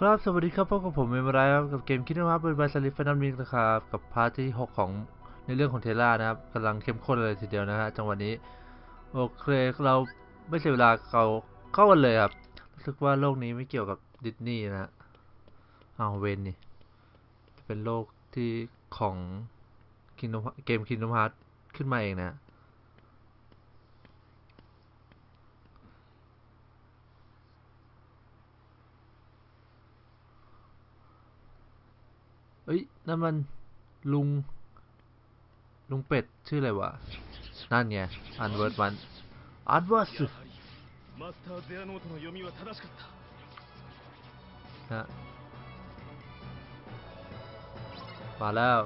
ครับสวัสดีครับพบกับผมเมมไรครับกับเกม Kingdom Hearts Birth by Sleep Final Mix นะครับกับ part ที่ 6 ของในเรื่องของ Terra นะครับกำลังเข้มข้นเลยทีเดียวนะฮะจังหวะนี้โอเคเราไม่เสียเวลาเราเข้ากันเลยครับรู้สึกว่าโลกนี้ไม่เกี่ยวกับดิสนีย์นะฮะเอาเวนนี่เป็นโลกที่ของเกม Kingdom Hearts ขึ้นมาเองนะ เอ้ยนั่นมันลุง ลุงเป็ดชื่ออะไรวะ นั่นไง Unversed มัน Unversed นะมาแล้ว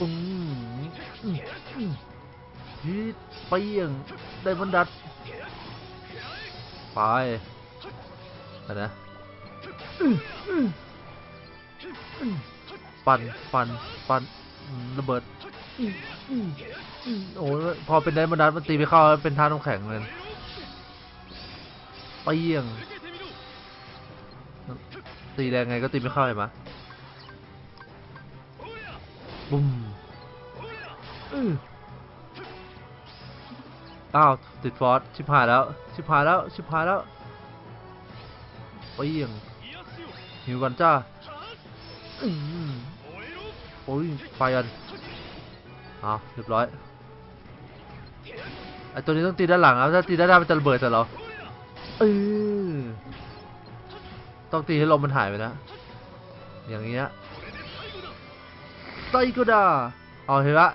อืม ฮีดเปี้ยงได้บันดัดไปนะปันปันปันระเบิดอืมอืมอืมโอ้พอเป็นไดมันดันมันตีไม่เข้าเป็นท่าน้ำแข็งเลยเปี้ยงตีแรงไงก็ตีไม่เข้าเห็นไหมยบุ้ม อ้าวติดฟอสชิบหายแล้ว ชิบหายแล้ว ชิบหายแล้วไปี้ยงหิวกันจ้าโอ้ยไฟกันอ้าเรียบร้อยไอตัวนี้ต้องตีด้านหลังแล้วถ้าตีด้านหน้ามันจะระเบิดแต่เราเออต้องตีให้ลมมันหายไปนะ อย่างเงี้ยไซโกดาเอาเห็นปะ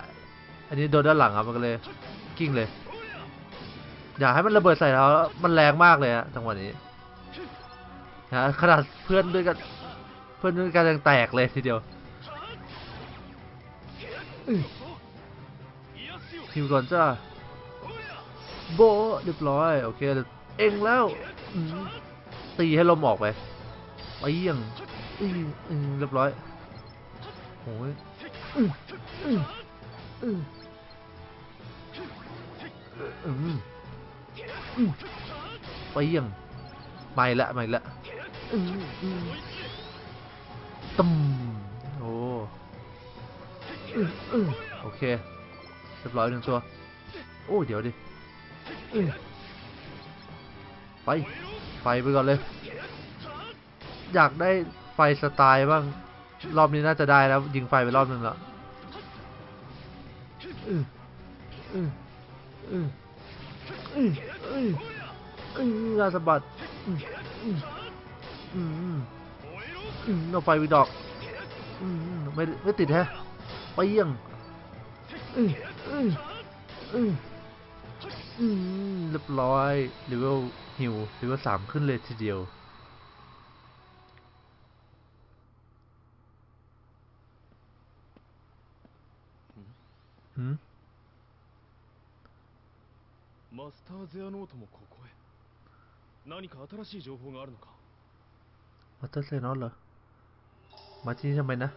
อันนี้โดนด้านหลังครับมันก็เลยกิ้งเลย อย่าให้มันระเบิดใส่เรามันแรงมากเลยอะจังหวะนี้นะขนาดเพื่อนด้วยกันเพื่อนด้วยกันยังแตกเลยทีเดียวคิวก่อนจ้าโบเรียบร้อยโอเคเองแล้วตีให้ลมออกไปไปยังอืมอืเรียบร้อยโอ้ยอืมอืมอืม ไปยี่ยงไม่ละไม่ละตึมโอ้โอเคเรียบร้อยหนึ่งตัว โอ้เดี๋ยวดิไปไฟไปก่อนเลย อยากได้ไฟสไตล์บ้าง รอบนี้น่าจะได้แล้ว ยิงไฟไปรอบนึงแล้วอืออืออืออือ อื้ออื้อราสะบัดอื้ออื้ออื้ออือนอเอาไฟไปดอกอื้ออือไม่ไม่ติดแฮะไปเยี่ยงอืมอืมอืมอืมเรียบร้อยเลเวลฮิวเลเวลสามขึ้นเลยทีเดียวหืม マスターゼアノートもここへ何か新しい情報があるのか มาเตอร์เซนอสเหรอ มาที่นี่ทำไมนะ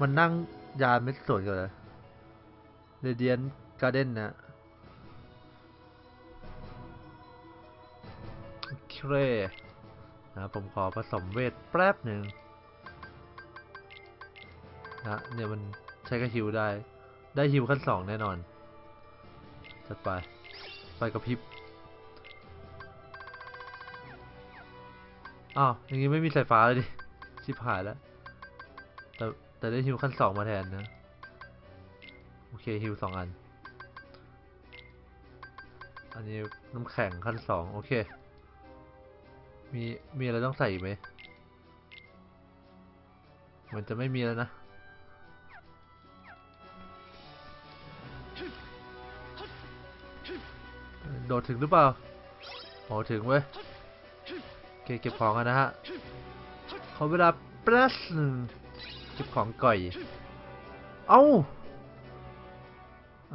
มันนั่งยานไม่สวยกันเลยเรเดียนการ์เด้นนะโอเคนะผมขอผสมเวทแป๊บหนึ่งนะเนี่ยมันใ ช้กับฮิวได้ ได้ฮิวขั้นสองแน่นอน จัดไปไฟกระพริบอ้าวอย่างงี้ไม่มีสายฟ้าเลยดิ ชิบหายแล้ว แต่แต่ได้ฮิวขั้นสองมาแทนนะ โอเคฮิวสองอัน อันนี้น้ำแข็งขั้นสองโอเค มีมีอะไรต้องใส่ไหมมือนจะไม่มีแล้วนะ ดถึงหรือเปล่าพอถึงเว้ยเก็บเก็บของกันนะฮะขอเวลาแป๊บนึ่งเก็บของก่อย เอ้า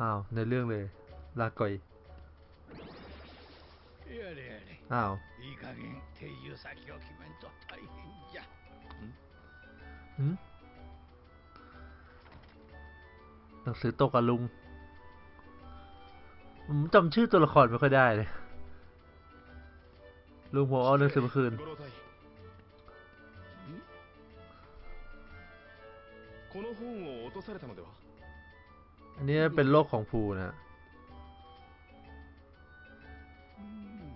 อ้าวในเรื่องเลย ลาก่อยอ้าวหนังสือตกกับลุง ผมจำชื่อตัวละครไม่ค่อยได้เลย ลุงผมเอาหนังสือมาคืน 五郎太この本を落とされたのでは อันนี้เป็นโลกของภูนะ うん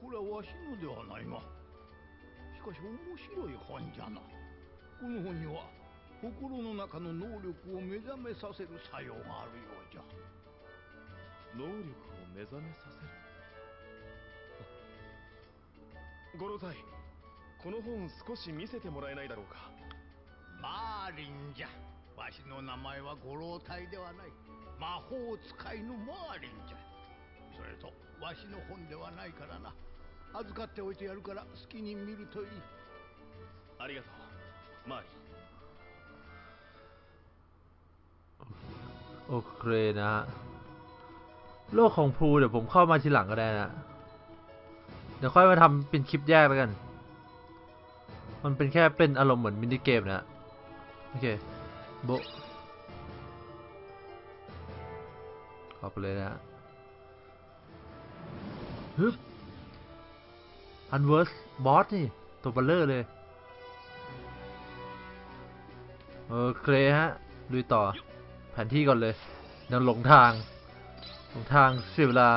これはわしのではないがしかし面白い本じゃなこの本には心の中の能力を目覚めさせる作用があるようじゃ 能力を目覚めさせる五郎太この本少し見せてもらえないだろうかマーリンじゃわしの名前は五老体ではない魔法使いのマーリンじゃそれとわしの本ではないからな預かっておいてやるから好きに見るといいありがとうマーリン โอเคนะฮะ โลกของภูเดี๋ยวผมเข้ามาทีหลังก็ได้นะ เดี๋ยวค่อยมาทำเป็นคลิปแยกแล้วกัน มันเป็นแค่เป็นอารมณ์เหมือนมินิเกมนะ โอเค โบข้าไปเลยนะฮะฮึบอันเวิร์สบอสนี่ ตัวเบลเลอร์เลยโออเคลฮะลุยต่อ แผนที่ก่อนเลยยังหลงทาง หลงทางเสียเวลา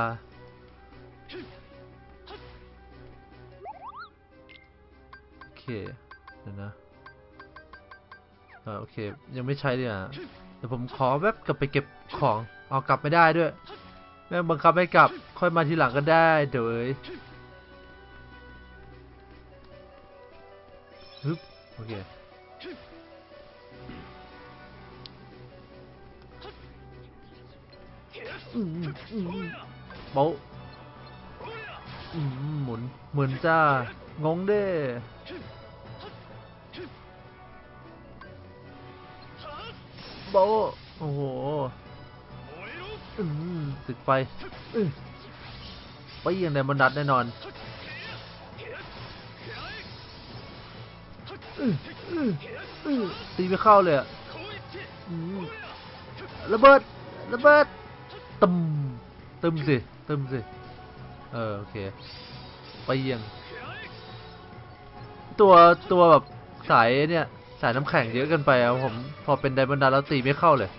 โอเค เดี๋ยวนะเออโอเค ยังไม่ใช้เลยอะเดี๋ยวผมขอแวบกลับไปเก็บของ เอากลับไม่ได้ด้วย แม่บังคับให้กลับ ค่อยมาทีหลังก็ได้ เดี๋ยวเอ้ยฮึบโอเค อืมอืมอืมโป๊ะอืมหมุนเหมือนจ้างงเด้โป๊ะโอ้โหติดไฟไปยังไงมันดัดแน่นอนตีไม่เข้าเลยอะระเบิด ระเบิด ตึมตึมสิตึมสิ เออ โอเคไปเยียง ตัวตัวแบบสายเนี่ย สายน้ำแข็งเยอะเกินไปอะผม พอเป็นไดมอนด์ดาแล้วตีไม่เข้าเลย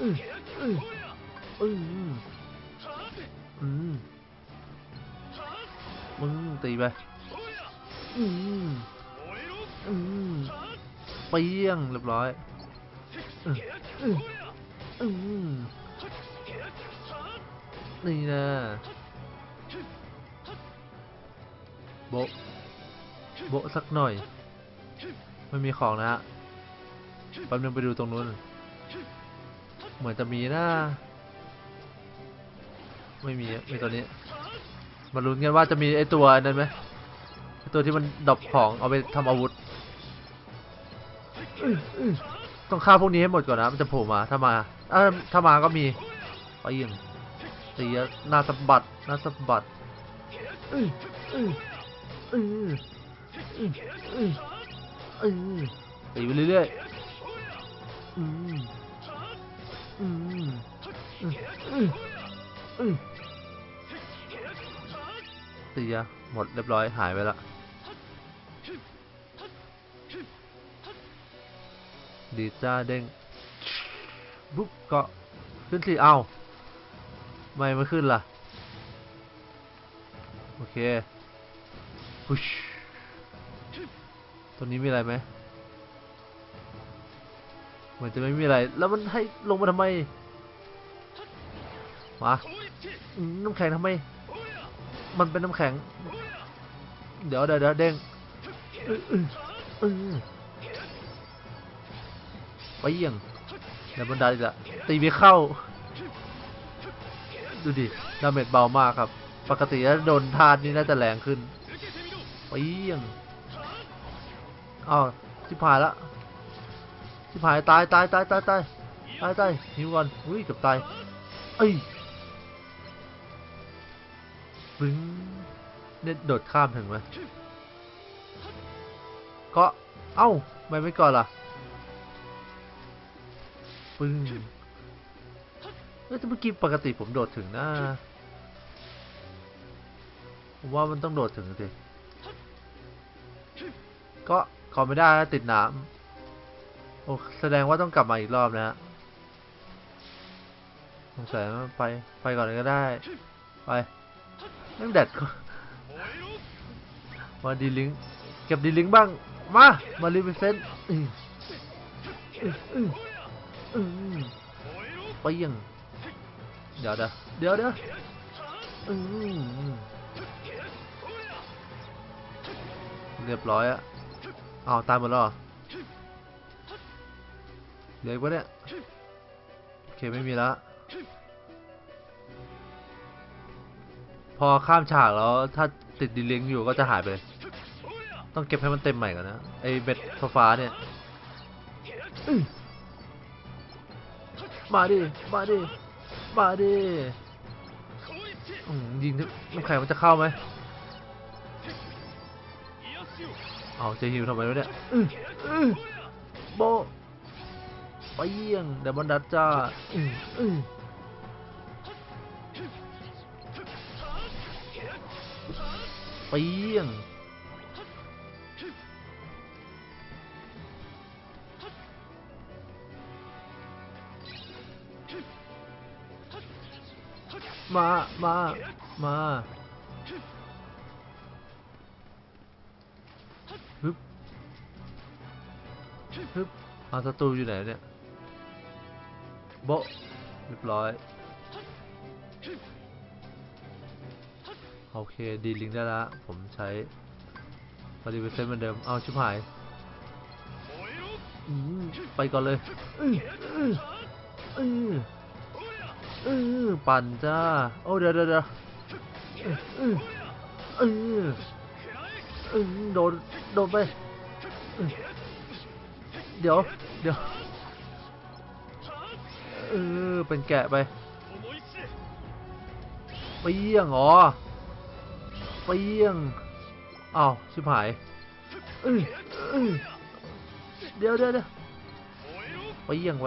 อืมอืมอืมอืมมึงตีไปอืมอืมไปเยี่ยงเรียบร้อยอืม อืมนี่นะโบโบสักหน่อย ไม่มีของนะฮะแป๊บนึงไปดูตรงนู้น เหมือนจะมีนะ ไม่มีอะมีตัวนี้ มาลุ้นกันว่าจะมีไอตัวนั้นไหมตัวที่มันดรอปของเอาไปทำอาวุธ ต้องฆ่าพวกนี้ให้หมดก่อนนะมันจะโผล่มาถ้ามาเออถ้ามาก็มีไปยิงตีอะหน้าสะบัดหน้าสะบัดอืออืออืออืออืออือตีไปเรื่อยๆอืมอืมอืมอือืมตีหมดเรียบร้อยหายไปละ ดีจ้าเด้งบุ๊บก็ขึ้นสิเอาไม่ไม่ขึ้นล่ะ โอเคพุชตัวนี้มีอะไรไหมเหมือนจะไม่มีอะไร แล้วมันให้ลงมาทำไมมาน้ำแข็งทำไม มันเป็นน้ำแข็ง เดี๋ยวเดี๋ยวเดี๋ยวเด้งอ ไปเยี่ยงเดี๋ยวบันไดอีกละตีไม่เข้า ดูดิ damage เบามากครับ ปกติถ้าโดนธาตุนี่น่าจะแรงขึ้นไปเยี่ยงอ้าวชิบหายละชิบหายตายตายตายตายตายตายตายหิวก่อนอุ้ยเกือบตายเอ้ยปึ้งเนี่ยโดดข้ามถึงไหมก็เอ้าไม่ไม่ก่อนล่ะ ปึ้งเอ้ยแต่เมื่อกี้ปกติผมโดดถึงนะผมว่ามันต้องโดดถึงสิก็ขอไม่ได้ติดน้ำโอ้แสดงว่าต้องกลับมาอีกรอบนะฮะสงสัยไปไปก่อนเลยก็ได้ ไปไม่แดดก็มาดีลิงเก็บดีลิงบ้าง มา มารีเฟนอืออื ออือไปยังเดี๋ยวเดี๋ยวเดี๋ยวเดี๋ยวอือเรียบร้อยอะอ้าตายหมดแล้วเหรอเหลืออีกปะเนี่ยโอเคไม่มีแล้วพอข้ามฉากแล้วถ้าติด D-Link อยู่ก็จะหายไปเลยต้องเก็บให้มันเต็มใหม่ก่อนนะไอเบ็ดโซฟาเนี่ย มาดิ มาดิ มาดิยิงทุกน้ำแข็งมันจะเข้าไหมเอาจะหิวทำไมวะเนี่ยโบไปเยี่ยงเดมอนดัตจ้าไปเยี่ยง มามามาฮึบฮึบอาศัตรูอยู่ไหนเนี่ยโบเรียบร้อย โอเค ดีลิงได้ล้วผมใช้บริเวณเซนเหมือนเดิม เอาชิบหาย ไปก่อนเลยอ เออปั่นจ้าโอ้เดี๋ยวเดี๋ยวเดี๋ยวเออเออเออโดนโดนไป เดี๋ยวเดี๋ยวเออเป็นแกะไปไปยี่ยงเหรอไปยี่ยงอ้าวชิบหายเออเออเดี๋ยวเดี๋ยวเดี๋ยวไปยี่ยงไป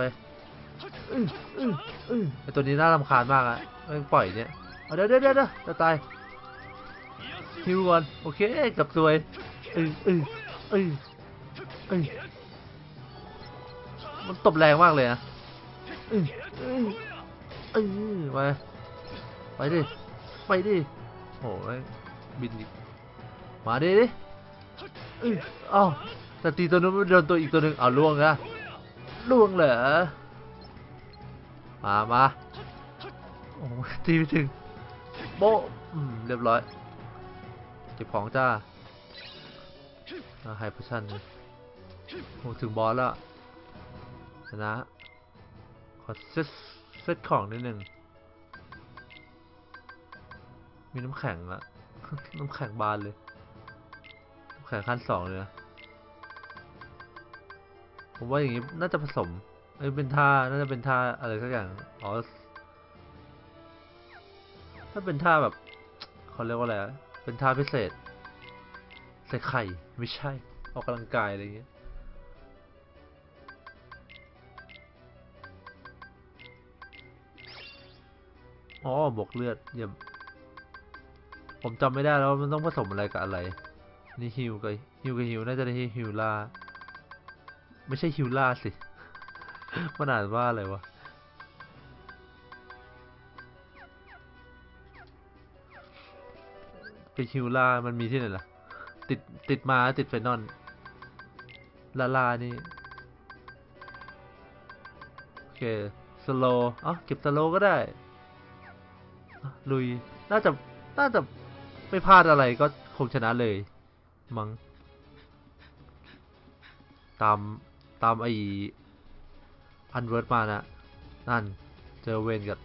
ไอตัวนี้น่ารำคาญมากอะไม่ปล่อยเนี่ยเดี๋ยวเดี๋ยวเดี๋ยวจะตายฮิวก่อน โอเคกับตัวยเออเออเออเออมันตบแรงมากเลยนะเออเออเออไปไปดิ ไปดิโอ้ยบินมาดิดิเอ้าแต่ตีตัวนู้นโดนตัวอีกตัวหนึ่งเอาล่วงนะล่วงเหรอ มามาโอ้ตีไปถึงโบะอืมเรียบร้อย เก็บของจ้าไฮพชั่นโอ้ถึงบอสแล้วชนะขอเซตเซตของนิดหนึ่ง มีน้ำแข็งละน้ำแข็งบานเลย น้ำแข็งขั้นสองเลยนะ ผมว่าอย่างนี้น่าจะผสม อ้ยเป็นท่า น่าจะเป็นท่าอะไรสักอย่าง อ๋อ ถ้าเป็นท่าแบบเขาเรียกว่าอะไรอะเป็นท่าพิเศษ ใส่ไข่ ไม่ใช่ ออกกำลังกายอะไรอย่างเงี้ย อ๋อ บวกเลือดเยี่ยมผมจำไม่ได้แล้วมันต้องผสมอะไรกับอะไร นี่ฮิวกับฮิวกับฮิวน่าจะได้ฮิวล่า ไม่ใช่ฮิวล่าสิ มันอ่านว่าอะไรวะเป็นฮิวล่ามันมีที่ไหนล่ะ ติดติดมาติดไฟนอลลาลานี่ โอเค สโลอ้าเก็บสโลก็ได้ลุย น่าจะ น่าจะไม่พลาดอะไรก็คงชนะเลย มัง้งตาม ตามไอ พันเวิร์ดมานะนั่น เจอเวนกับ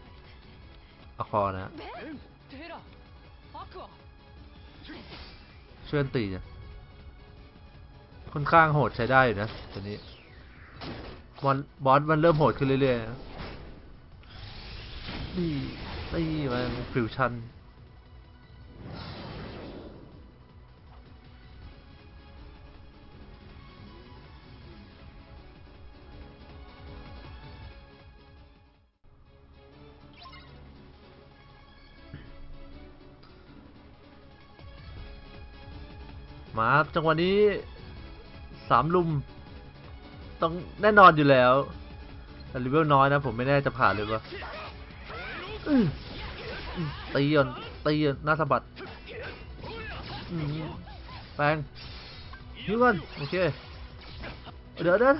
อคอนะเชื่อนตีเนี่ยค่อนข้างโหดใช้ได้อยู่นะตอนนี้บอลบอสมันเริ่มโหดขึ้นเรื่อยๆนะนี่นี่มันฟิวชั่น มาครับจังหวะนี้สามลุม ต้องแน่นอนอยู่แล้วแต่เลเวลน้อยนะ ผมไม่แน่จะผ่านเลยปะอื้ออื้อตีก่อนตีก่อนหน้าสะบัดแปงฮิวกันโอเค เดี๋ยวเดี๋ยว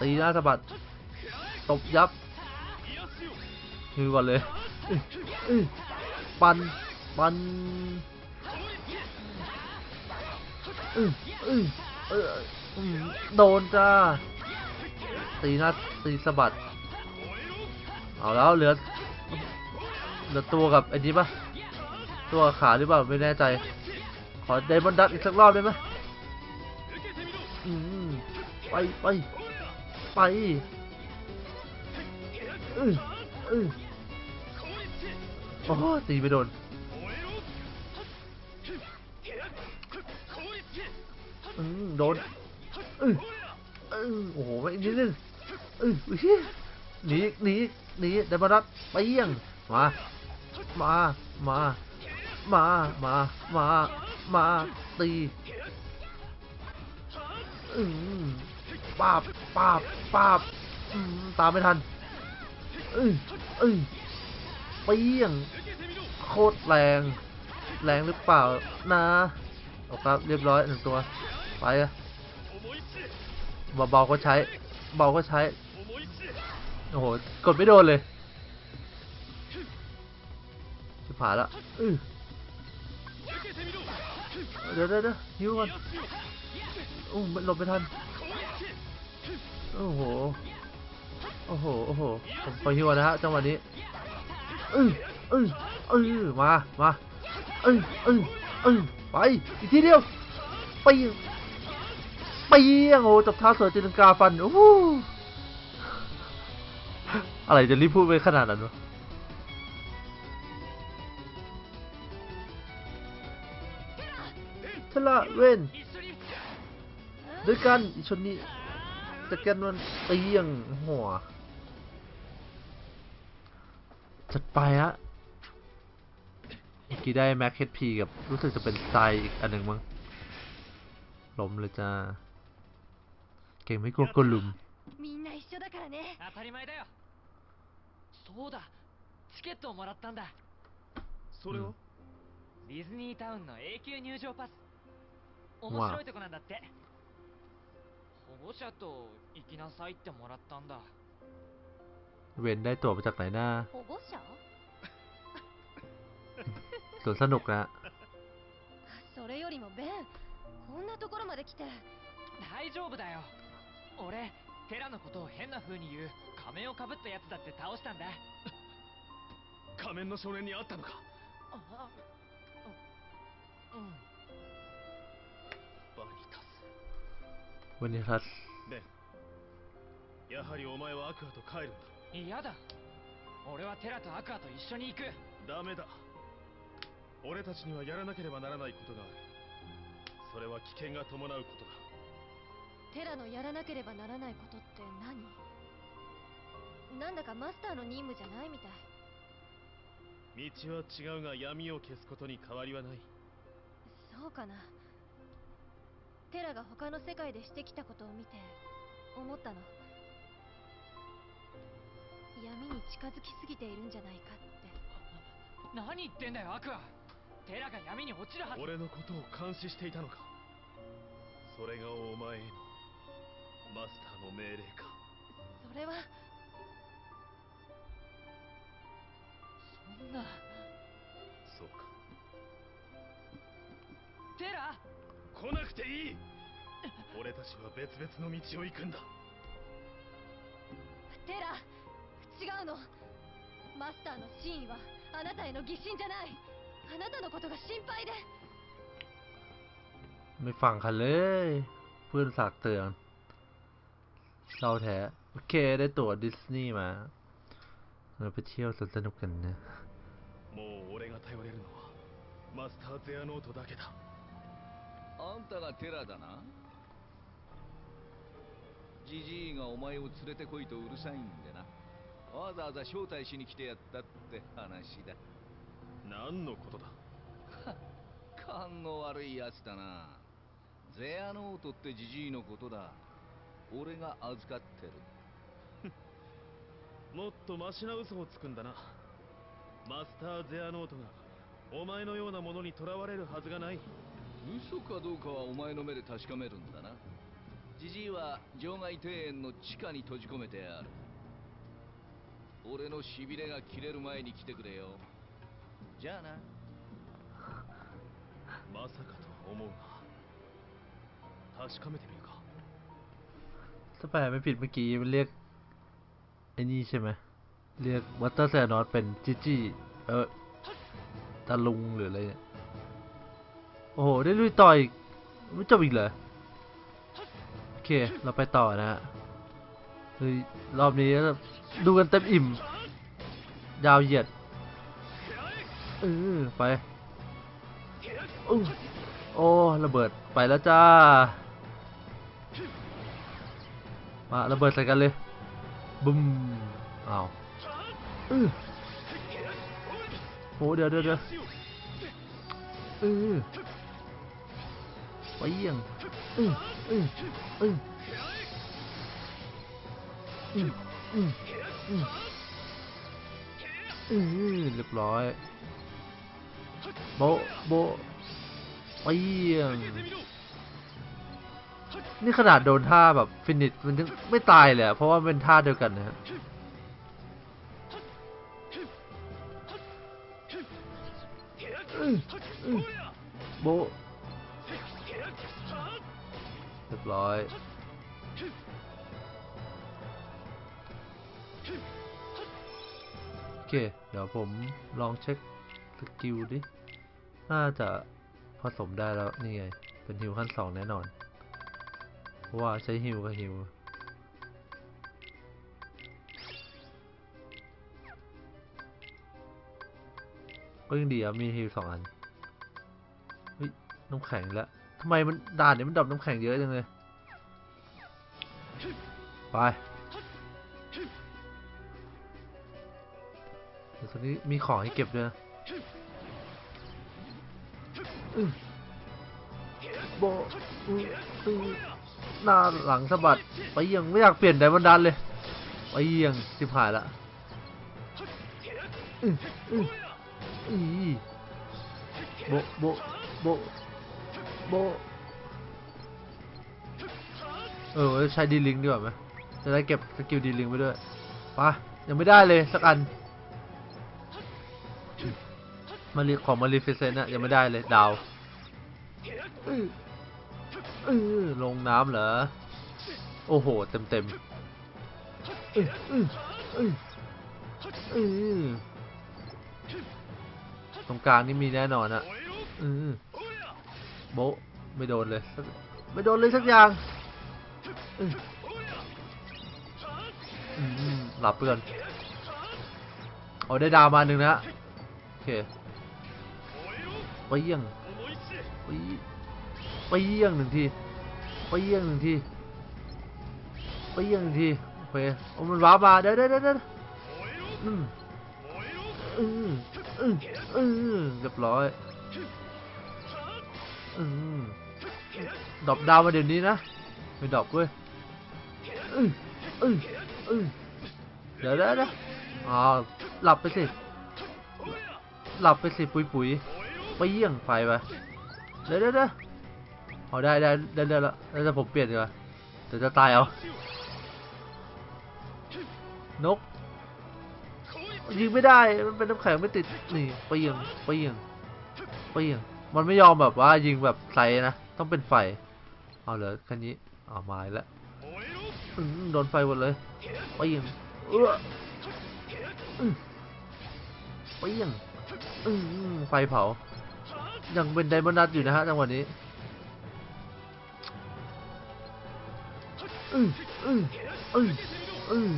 ตีหน้าสะบัด ตบยับฮิวก่อนเลย ปันปัน อืออือเออโดนจ้าตีน้าตีสะบัด เอาแล้วเหลือเหลือตัวกับไอ้นี้ปะตัวขาหรือเปล่าไม่แน่ใจ ขอเดมอนดัตอีกสักรอบได้ไหมอืมไปไปไปอืออือโอ้ตีไปโดน โดนอืออือโอ้โหอีกนิดนึงอือเฮ้ยหนีหนีหนีเดมอนดัตไปเยี่ยงมามามามามามามาตีอืมปาบปาบปาบอืมตามไม่ทันอืออือเปี้ยง โคตรแรง แรงหรือเปล่านะโอเคครับเรียบร้อยหนึ่งตัว ไปอะเบาๆก็ใช้ เบาก็ใช้ โอ้โห กดไม่โดนเลยจะผ่านละอือเดี๋ยวเดี๋ยวเดี๋ยวฮิวก่อนโอ้มันหลบไม่ทัน โอ้โห โอ้โห โอ้โหผมไปฮิวก่อนนะฮะจังหวะนี้อืออืออือมา มาอืออืออือไป อีกทีเดียว ไปยงไเปียงโอ้จับเท้าเสือจินกาฟันอู้อะไรจะรีบพูดไปขนาดนั้นวะทล่าเว้นด้วยกันชนนี้จะดการมันเตียงหัวจัดไปฮะเมื่อกี้ได้แม็กเฮดพีกับรู้สึกจะเป็นไซอีกอันหนึ่งมั้งล้มเลยจ้า เก่งไม่กลัวกลุม みんな一緒だからね当たり前だよそうだチケットをもらったんだそれは、うんディズニータウンの永久入場パス面白いとこなんだって保護者と行きなさいってもらったんだ เวนได้ตั๋วมาจากไหนหน้า 保護者 สวนสนุกนะ それよりもベンこんなところまで来て大丈夫だよ 俺テラのことを変な風に言う仮面をかぶったやつだって倒したんだ。仮面の少年に会ったのか？ああうん。バニタスバニタスベンやはりお前はアクアと帰るんだ。嫌だ。俺はテラとアクアと一緒に行く。ダメだ。俺たちにはやらなければならないことがある。それは危険が伴うことだ。テラのやらなければならないことって何？なんだかマスターの任務じゃないみたい。道は違うが闇を消すことに変わりはない。そうかな。テラが他の世界でしてきたことを見て思ったの。闇に近づきすぎているんじゃないかって。何言ってんだよアクアテラが闇に落ちるはず。俺のことを監視していたのか。それがお前へのマスターの命令かそれはそんなそうかテラ来なくていい俺たちは別々の道を行くんだテラ違うのマスターの真意はあなたへの疑心じゃないあなたのことが心配で ไม่ฟังคันเลย เพื่อนฝากเตือน เราแท้ โอเค ได้ตั๋วดิสนีย์มา เราไปเที่ยวสวนสนุกกันนะ もう俺が頼れるのはマスターゼアノートだけだあんたがテラだなジジイがお前を連れてこいとうるさいんでなわざわざ招待しに来てやったって話だ何のことだ 勘の悪いやつだなゼアノートってジジイのことだ 俺が預かってる。もっとマシな嘘をつくんだな。マスター・ゼアノートがお前のようなものに囚われるはずがない。嘘かどうかはお前の目で確かめるんだな。ジジイは場外庭園の地下に閉じ込めてある。俺のしびれが切れる前に来てくれよ。じゃあな。まさかと思うが確かめて ถ้าแปลไม่ผิดเมื่อกี้มันเรียกไอ้นี่ใช่ไหมเรียกวัตเตอร์แซนอสเป็นจิจี้เออตาลุงหรืออะไรเนี่ยโอ้โห ได้ลุยต่ออีกไม่จบอีกเหรอโอเค เราไปต่อนะฮะเฮ้ยรอบนี้ดูกันเต็มอิ่ม ยาวเหยียดเออไปอโอ้ระเบิดไปแล้วจ้า มาระเบิดใส่กันเลยบึ้มอ้าวอื้อโหเดี๋ยวเดี๋ยวเดี๋ยวเออไปเยี่ยงอืออืออืออืออืออืออเรียบร้อยโบโบไปเยี่ยง นี่ขนาดโดนท่าแบบฟินิชมันยังไม่ตายเลยอะเพราะว่ามันเป็นท่าเดียวกันนะฮะอื้ออื้อโบะเรียบร้อยโอเค เดี๋ยวผมลองเช็คสกิลดิ น่าจะผสมได้แล้ว นี่ไง เป็นฮิวขั้นสองแน่นอนเพ ราะว่าใช้ heal กับ healก็ยังดีอะมีฮิวสองอันเฮ้ยน้ำแข็งแล้วทำไมมันด่านเนี่ยมันดับน้ำแข็งเยอะจังเลย ไปเดี๋ยวตอนนี้มีของให้เก็บด้วยบอ หน้าหลังสะบัดไปยี่ยงไม่อยากเปลี่ยนไดมอนดันเลยไปยี่ยงสิบหายละอื้ออื้ออีโบโบโบโบเออใช้ดีลิงดีกว่าไหมจะได้เก็บสกิลดีลิงไปด้วยปะยังไม่ได้เลยสักอันมารีของมารีฟิเซนอะยังไม่ได้เลยดาว เออลงน้ำเหรอ โอ้โห เต็มเต็มเออเออเออตรงกลางนี่มีแน่นอนอะเออโบไม่โดนเลย ไม่โดนเลยสักอย่างหลับไปก่อนเอาได้ดาวมาหนึ่งนะ โอเคไปยี่ยงไป ไปเยี่ยงหนึ่งทีไปเยี่ยงหนึ่งทีไปเยี่ยงหนึ่งทีโอเคโอ้มันว้าบมาเดี๋ยวเดี๋ยวเดี๋ยวเดี๋ยวอืมอืมอืมอืมเรียบร้อยอืมดอปดาวมาเดี๋ยวนี้นะไม่ดอปเว้ยอืมอืมอืมเดี๋ยวเดี๋ยวเดี๋ยวอ๋อหลับไปสิหลับไปสิปุ๋ยปุ๋ยไปเยี่ยงไฟไปเดี๋ยวเดี๋ยวเดี๋ยว เอาได้ได้ได้ได้แล้วแล้วจะผมเปลี่ยนดีกว่าเดี๋ยวจะตายเอา นก ยิงไม่ได้ มันเป็นน้ำแข็งไม่ติด นี่ไปยิงไปยิงไปยิงมันไม่ยอมแบบว่ายิงแบบใส่นะ ต้องเป็นไฟ เอาเหรอแค่นี้เอามาแล้วโดนไฟหมดเลยไปยิงเออไปยิงอือไฟเผา ยังเป็นไดมอนด์ดัตอยู่นะฮะจังหวะนี้ อืออืออืออือ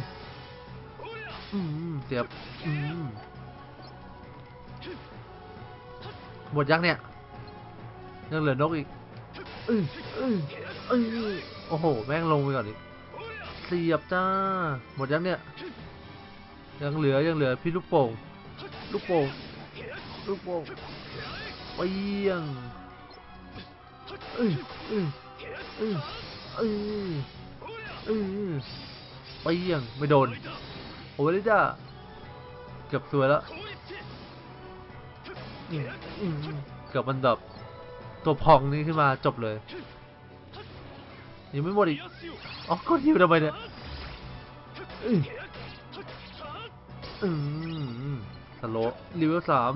อืมเสียบอืมหมดยังเนี่ยยังเหลือนกอีกอืออืออือโอ้โห แม่งลงไปก่อนอีกเสียบจ้า หมดยังเนี่ย ยังเหลือยังเหลือพี่ลูกโป่ง ลูกโป่ง ลูกโป่งเปียงเออเออเออเออเออไปเยี่ยงไม่โดน โอ้ยจ้าเกือบสวยแล้วเกือบมันแบบตัวพองนี้ขึ้นมาจบเลย ยังไม่หมดอีก อ๋อกดฮิวทำไมเนี่ยอืมสโลว์รีเวลสาม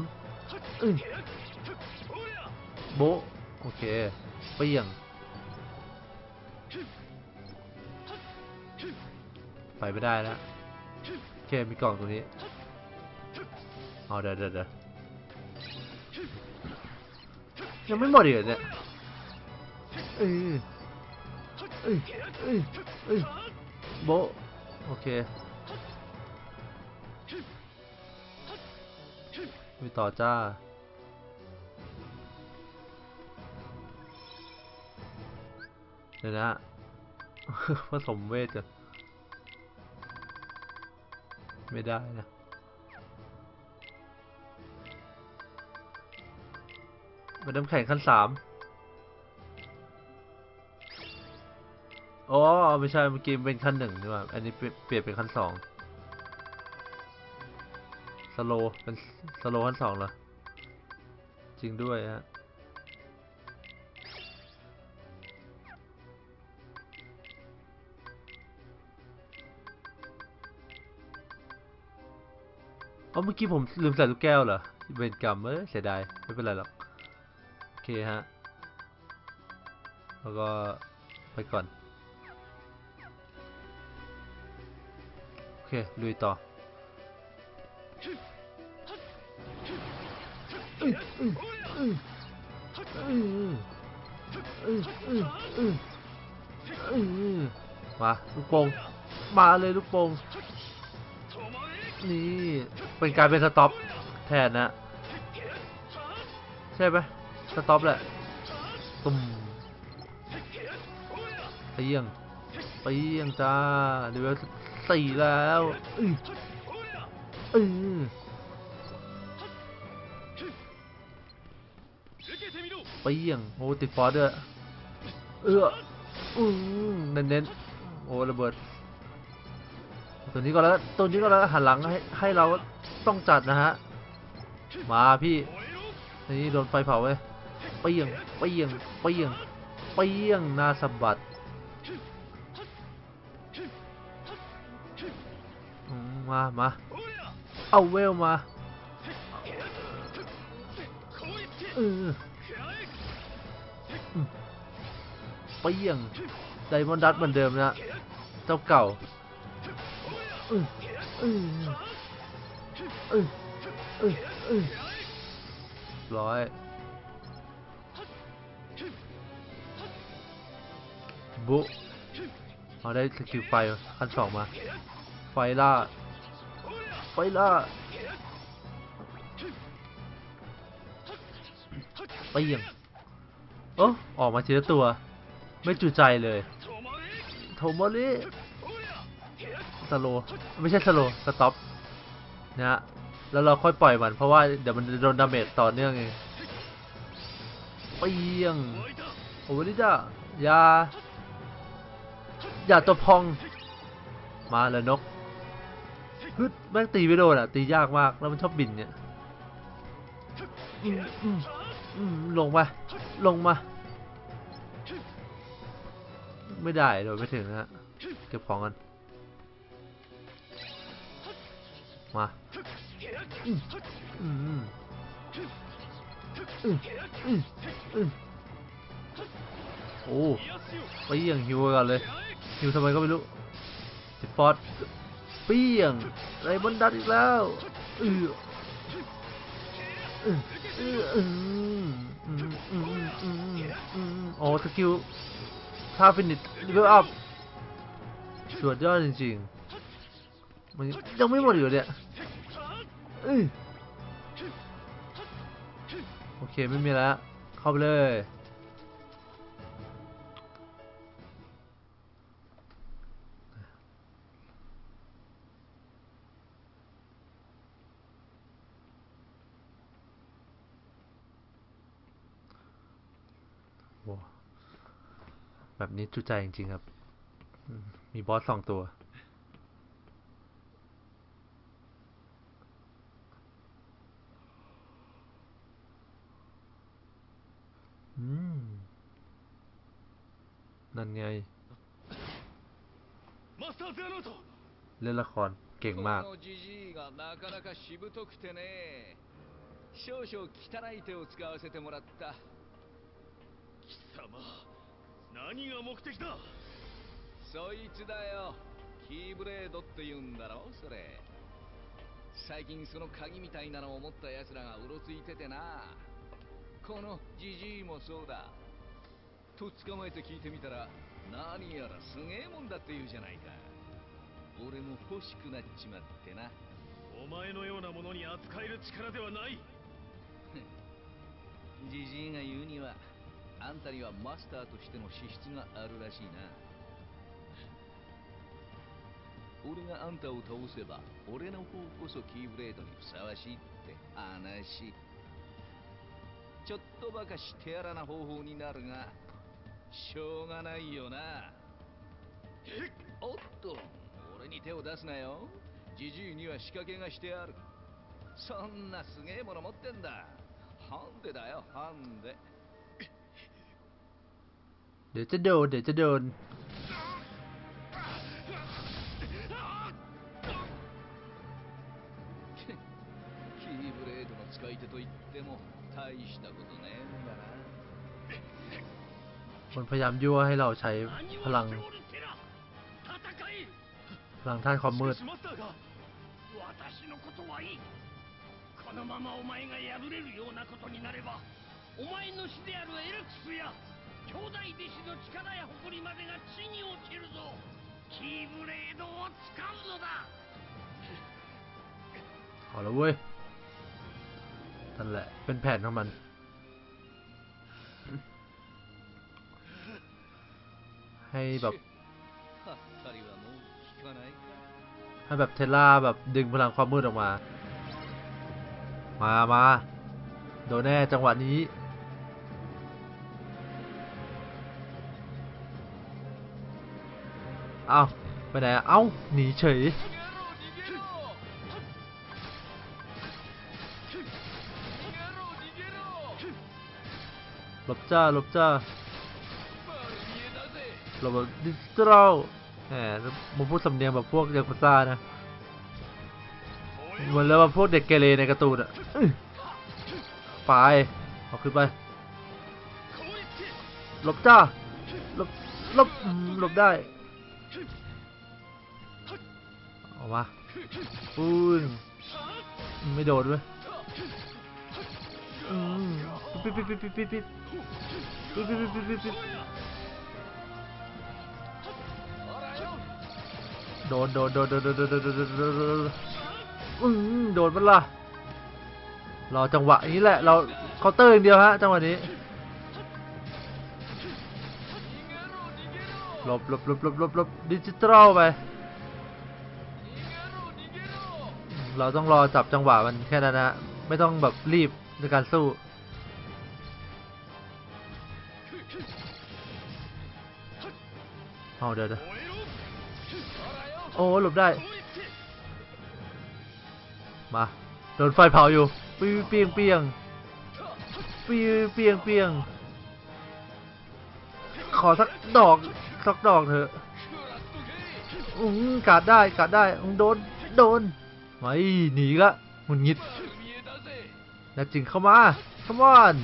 โบ โอเคเปรี้ยง ไปไม่ได้แล้วโอเคมีกล่องตรงนี้เอาเดี๋ยวเดี๋ยวเดี๋ยวยังไม่หมดอีกเหรอเนี่ยเออเอ้ยเอ้ยเอ้ยโบโอเคมีต่อจ้าเดี๋ยวนะผสมเวทกัน ไม่ได้นะมันน้ำแข็งขั้นสามอ๋อไม่ใช่เมื่อกี้เป็นขั้นหนึ่งนี่ไหว่าอันนี้เปลี่ยนเปลี่ยนเป็นขั้นสองสโลว์เป็นสโลว์ขั้นสองเหรอจริงด้วยฮะ อ๋อเมื่อกี้ผมลืมใส่ลูกแก้วเหรอเวรกรรมเออเสียดายไม่เป็นไรหรอกโอเคฮะแล้วก็ไปก่อนโอเคลุยต่อมาลูกโป่งมาเลยลูกโป่งนี่ เป็นการเป็นสต็อปแทนนะ ใช่ไหมสต็อปแหละตุ่มไปเยี่ยงไปเยี่ยงจ้าเลเวสี่แล้วอืออือไปเยี่ยงโอ้ติดฟอสด้วยเอืออือเน้นๆโอ้ระเบิดตัวนี้ก็แล้วตัวนี้ก็แล้วหันหลังให้ให้เรา ต้องจัดนะฮะ มาพี่ นี่โดนไฟเผาเว้ยเปียงเปียงเปียงเปียงนาสะบัดมามาเอาเวลมาเออเปียงไดมอนดัตเหมือนเดิมนะ เจ้าเก่าอืออือ อืออืออือร้อยบุเอาได้สกิลไฟขั้นสองมา ไฟล่า ไฟล่าไปเยี่ยงโอ้ออกมาทีละตัว ไม่จุใจเลย โทโมริสโล ไม่ใช่สโล สต็อป นะฮะ แล้วเราค่อยปล่อยมันเพราะว่าเดี๋ยวมันจะโดนดาเมจต่อเนื่องเองเปียงโอ้ยจ้าอย่าอย่าตัวพอง มาเลยนกฮึดแม่งตีไม่โดนอะ ตียากมากแล้วมันชอบบินเนี่ยลงมา ลงมา ไม่ได้โดนไม่ถึงนะฮะเก็บของกันมา โอ้ไปเยี่ยงฮิวกันเลยฮิวทำไมก็ไม่รู้ติดฟอสเปี้ยงไรบนดัดอีกแล้วอืออืออืออืมอืมอืมอืมอืมอืมโอ้สกิลท่าฟินิชเลเวลอัพสุดยอดจริงๆมันยังไม่หมดอยู่เนี่ยเอ้ย โอเคไม่มีแล้ว เข้าไปเลยว้าแบบนี้จุใจจริง ๆ ครับ มีบอสสองตัว อืม นั่นไง マスター・ゼアノート เล่นละครเก่งมาก このジジイがなかなかしぶとくてね少々汚い手を使わせてもらった貴様何が目的だそいつだよキーブレードって言うんだろそれ最近その鍵みたいなのを持った奴らがうろついててな このジジイもそうだ。とっ捕まえて聞いてみたら何やらすげえもんだって言うじゃないか。俺も欲しくなっちまってな。お前のようなものに扱える力ではない。ジジイが言うにはあんたにはマスターとしての資質があるらしいな。俺があんたを倒せば俺の方こそキーブレードにふさわしいって話ちょっとばかし手荒な方法になるがしょうがないよな。おっと俺に手を出すなよ。じじいには仕掛けがしてある。そんなすげえもの持ってんだ。ハンデだよハンデ。Dette død, dette død. の使い手と言っても。大したことねえんだなมันพยายามยั่วให้เราใช้พลัง พลังท่านความมืดこのままお前が破れるようなことになればお前の師であるエルクスや兄弟弟子の力や誇りまでが地に落ちるぞキーブレードを使うのだ好了喂。ั่นแหละ เป็นแผนของมัน ให้แบบให้แบบเทล่าแบบดึงพลังความมืดออกมา มามา โดนแน่จังหวะนี้ เอาไปไหน เอาหนีเฉย บจ้าหลบจ้าหลบแบบดิจิทัลแหมมพูดสำเนียงแบบพวกยากุซ่านะเหมือนแล้วแบบพวกเด็กเกเรในการ์ตูนอะอื้อไปเอาขึ้นไปหลบจ้าหลบหลบหลบได้ออกมาปุ้นไม่โดนด้วย ปิดปิดปิดปิดปิดปิดปิดปิดปิดปิดปิดปิดโดนโดนโดนโดนโดนโดนโดนโดนโดนโดนโดนอืมโดนมันล่ะรอจังหวะนี้แหละ เราเคาน์เตอร์อย่างเดียวฮะจังหวะนี้หลบหลบหลบหลบหลบหลบดิจิทัลไปเราต้องรอจับจังหวะมันแค่นั้นนะไม่ต้องแบบรีบในการสู้ เอาเดี๋ยวเดี๋ยวโอ้หลบได้ มาโดนไฟเผาอยู่ปีเปียงเปียงปีเปียงเปียงขอสักดอกสักดอกเถอะอืมกัดได้กัดได้อืมโดนโดนไม่หนีละหงุดหงิดแล้วจึงเข้ามา come on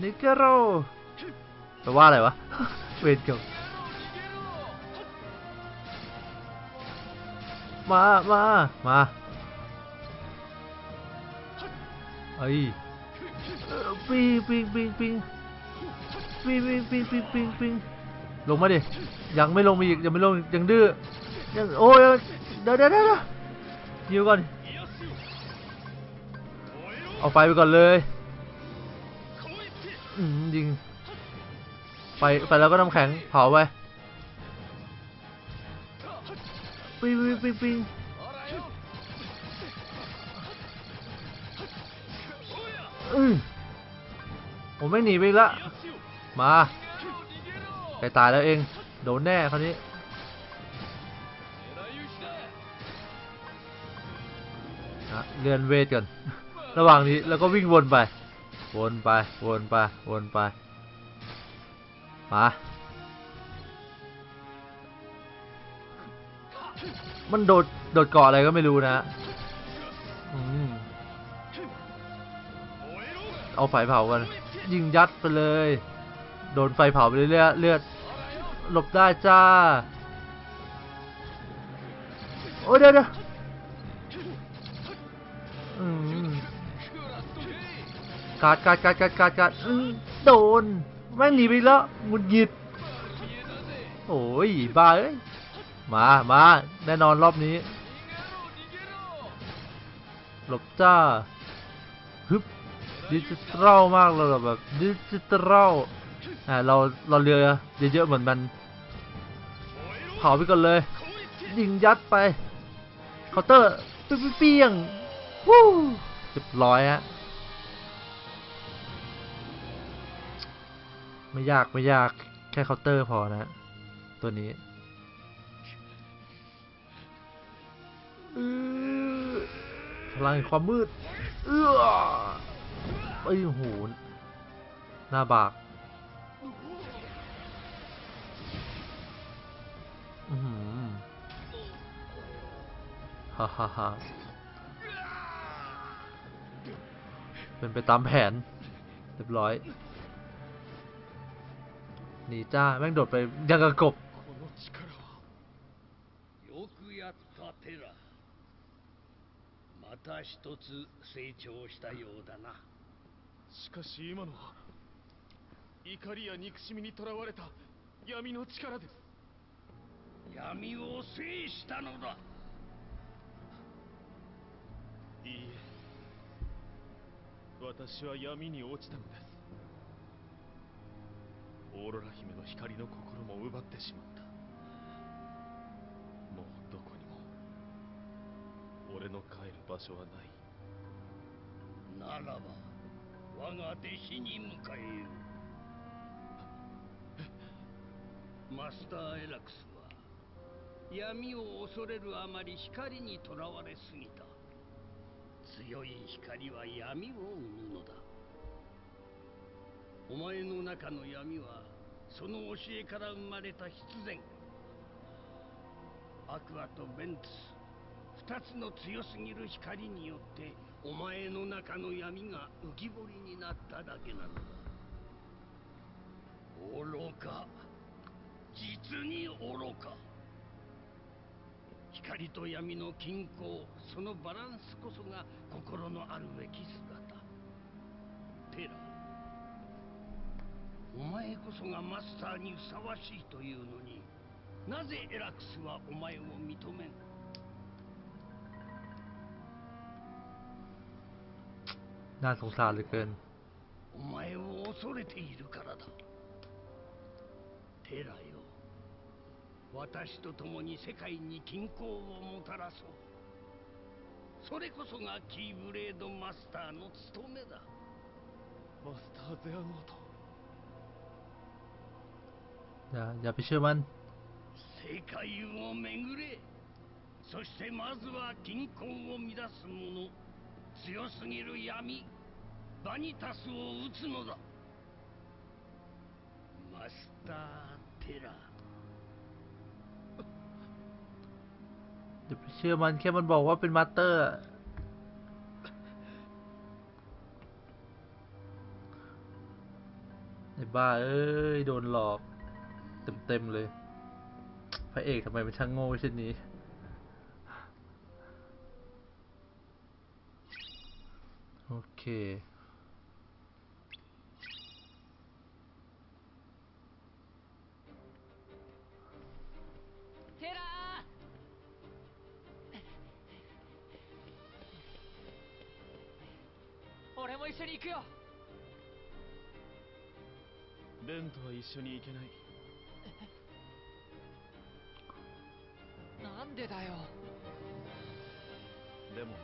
นิเกโร แปลว่าอะไรวะ เวรเกี่ยวมา มา มาไอ้ยเอ่อปิงปิงปิงปิงปิงปิงปิงปิงปิงปิงลงมาดิ ยังไม่ลงมาอีกยังไม่ลงยังดื้อยังโอ้ยเดี๋ยวเดี๋ยวเดี๋ยวยิวก่อน เอาไฟไปก่อนเลยอืมยิง ไปไฟแล้วก็น้ำแข็งเผาไปปิ๊งปิ๊งปิ๊งปิ้งอืมผมไม่หนีไปละ มาใกล้ตายแล้วเอง โดนแน่คราวนี้ เรียนเวทก่อน ระหว่างนี้แล้วก็วิ่งวนไป วนไป วนไป วนไป มามันโดด โดดเกาะอะไรก็ไม่รู้นะเอาไฟเผากัน ยิงยัดไปเลย โดนไฟเผาไปเรื่อยเลือด หลบได้จ้า โอ้เดี๋ยวเดี๋ยวการ์ดการ์ดการ์ดการ์ดการ์ดโดน แม่งหนีไปแล้วหงุดหงิดโอ้ยบ้าเอ้ยมามาแน่นอนรอบนี้หลบจ้าฮึบดิจิทัลมากเลยแบบดิจิทัลอ่าเราเราเรือเยอะๆเหมือนมันเผาไปก่อนเลย ยิงยัดไปเคาน์เตอร์เปี้ยงวู้เรียบร้อยฮะ ไม่ยากไม่ยากแค่เคาน์เตอร์พอนะ ตัวนี้พลังความมืด เอื้อไอ้ยโหน้าบากอือหือฮ่าฮ่าฮ่าเป็นไปตามแผน เรียบร้อย หนีจ้า แม่งโดดไปยังกระกบ この力はよくやったテラまた一つ成長したようだなしかし今のは怒りや憎しみにとらわれた闇の力です闇を制したのだいいえ私は闇に落ちたのです オーロラ姫の光の心も奪ってしまった。もうどこにも俺の帰る場所はない。ならば我が弟子に迎えよう。マスターエラクスは闇を恐れるあまり光にとらわれすぎた。強い光は闇を生むのだお前の中の闇はその教えから生まれた必然。アクアとベンツ二つの強すぎる光によってお前の中の闇が浮き彫りになっただけなのだ。愚か。実に愚か。光と闇の均衡そのバランスこそが心のあるべき姿。テラお前こそがマスターにふさわしいというのになぜエラクスはお前を認めん น่าสงสารเหลือเกิน お前を恐れているからだテラよ私と共に世界に均衡をもたらそうそれこそがキーブレードマスターの務めだマスター・ゼアノート อย่า อย่าไปเชื่อมัน 世界を巡れそしてまずは均衡を乱す者強すぎる闇バニタスを撃つのだマスター・テラ อย่าไปเชื่อมันแค่มันบอกว่าเป็นมาสเตอร์อะไอ้บ้า เอ้ย โดนหลอก เต็มๆเลย พระเอกทำไมมันช่างโง่เช่นนี้ โอเค テラー俺も一緒に行くよベンとは一緒に行けない なんでだよでも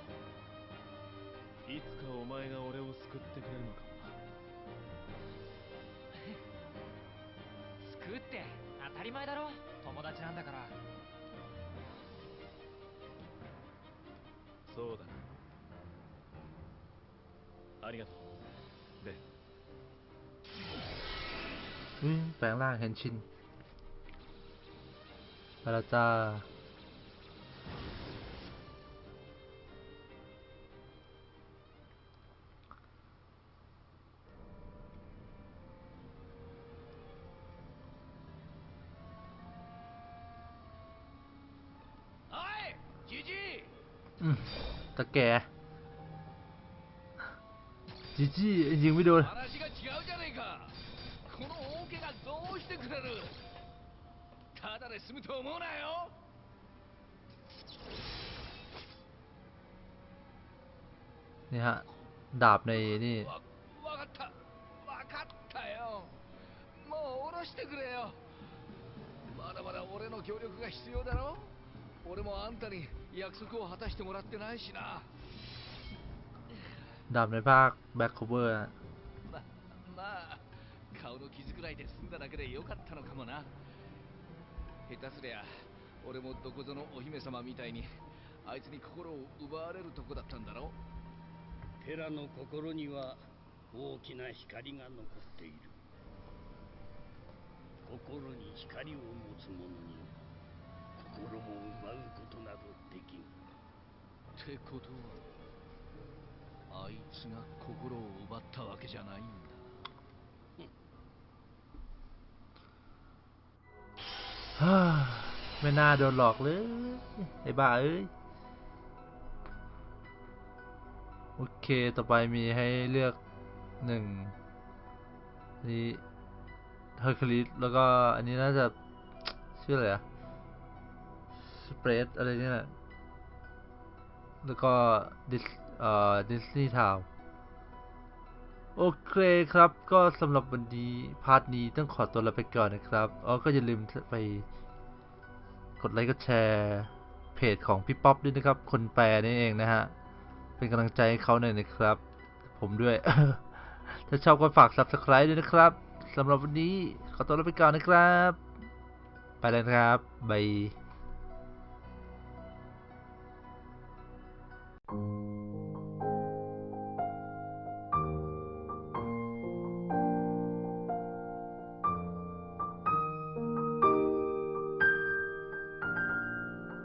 いつかお前が俺を救ってくれるのかもな って当たり前だろ友達なんだからそうだなありがとうレン อืมแปลงร่างเฮนชินไปแล้วจ้า ตะแกจีจี้ยิงไม่โดน 話が違うじゃねえかこの大怪我どうしてくれるただで済むと思うなよ นี่ฮะ ดาบในนี่ わわかったわかったよもう下ろしてくれよまだまだ俺の協力が必要だろ 俺もあんたに約束を果たしてもらってないしな。ダメバックバックオーバままあ顔の傷くらいで済んだだけでよかったのかもな。下手すりゃ俺もどこぞのお姫様みたいにあいつに心を奪われるとこだったんだろう。寺の心には大きな光が残っている。心に光を持つ者に心を奪うことなどできんってことはあいつが心を奪ったわけじゃないんだ ฮ่าไม่น่าโดนหลอกเลย ไอ้บ้าเอ้ย โอเค ต่อไปมีให้เลือกหนึ่งนี่เฮอร์คิวลิสแล้วก็อันนี้น่าจะ ชื่ออะไรอะ Space อะไรเนี่ยแหละ แล้วก็ดิสเอ่อดิสนีย์ทาวน์โอเคครับ ก็สำหรับวันนี้ part นี้ต้องขอตัวลาไปก่อนนะครับอ๋อก็อย่าลืมไปกดไลค์กดแชร์เพจของพี่ป๊อปด้วยนะครับ คนแปลนี่เองนะฮะ เป็นกำลังใจให้เขาหน่อยนะครับ ผมด้วย ถ้าชอบก็ฝาก subscribe ด้วยนะครับสำหรับวันนี้ขอตัวลาไปก่อนนะครับ ไปแล้วนะครับบาย